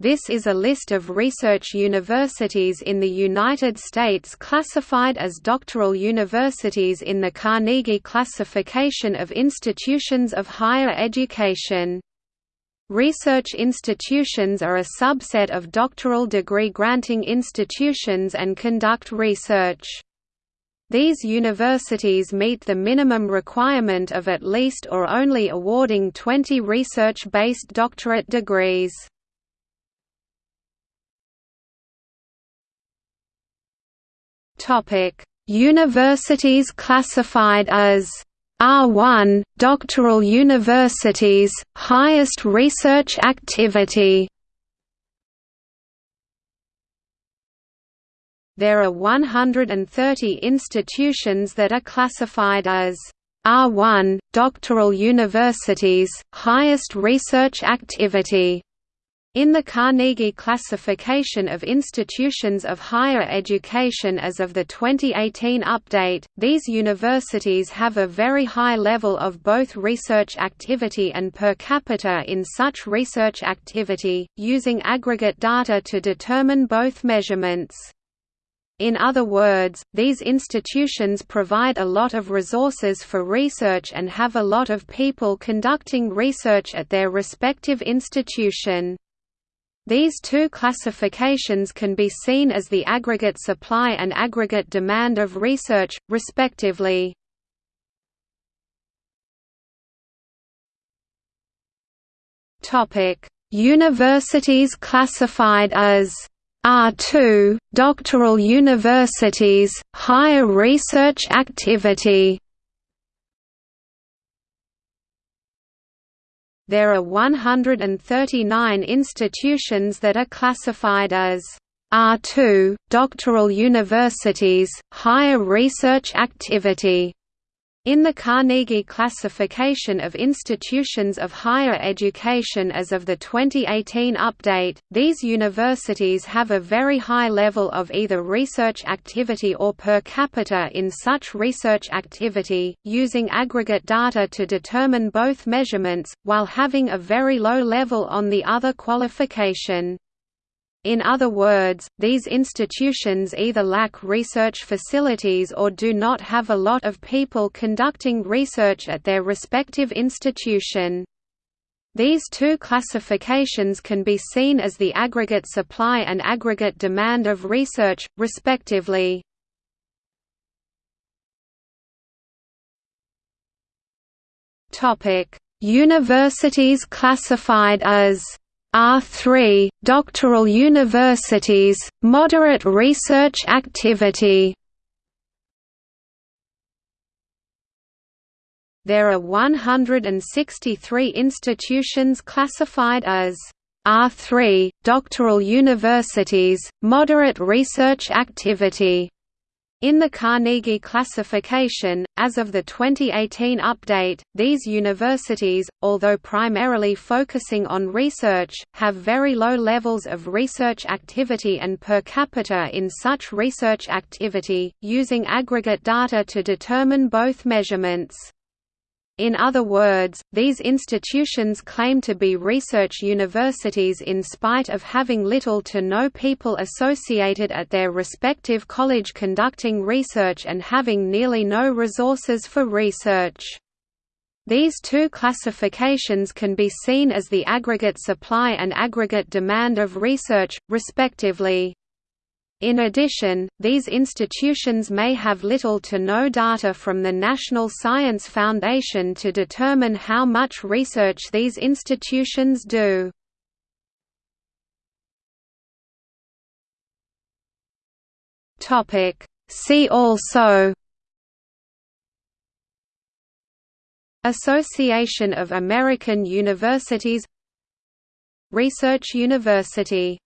This is a list of research universities in the United States classified as doctoral universities in the Carnegie Classification of Institutions of Higher Education. Research institutions are a subset of doctoral degree granting institutions and conduct research. These universities meet the minimum requirement of at least or only awarding 20 research-based doctorate degrees. Topic: Universities classified as R1 doctoral universities highest research activity. There are 130 institutions that are classified as R1 doctoral universities highest research activity in the Carnegie Classification of Institutions of Higher Education as of the 2018 update, these universities have a very high level of both research activity and per capita in such research activity, using aggregate data to determine both measurements. In other words, these institutions provide a lot of resources for research and have a lot of people conducting research at their respective institution. These two classifications can be seen as the aggregate supply and aggregate demand of research, respectively. Universities classified as R2, doctoral universities, higher research activity There are 139 institutions that are classified as R2, doctoral universities, higher research activity. In the Carnegie Classification of Institutions of Higher Education as of the 2018 update, these universities have a very high level of either research activity or per capita in such research activity, using aggregate data to determine both measurements, while having a very low level on the other qualification. In other words, these institutions either lack research facilities or do not have a lot of people conducting research at their respective institution. These two classifications can be seen as the aggregate supply and aggregate demand of research, respectively. Universities classified as R3 doctoral universities moderate research activity. There are 163 institutions classified as R3 doctoral universities moderate research activity in the Carnegie classification, as of the 2018 update, these universities, although primarily focusing on research, have very low levels of research activity and per capita in such research activity, using aggregate data to determine both measurements. In other words, these institutions claim to be research universities in spite of having little to no people associated at their respective college conducting research and having nearly no resources for research. These two classifications can be seen as the aggregate supply and aggregate demand of research, respectively. In addition, these institutions may have little to no data from the National Science Foundation to determine how much research these institutions do. See also Association of American Universities Research University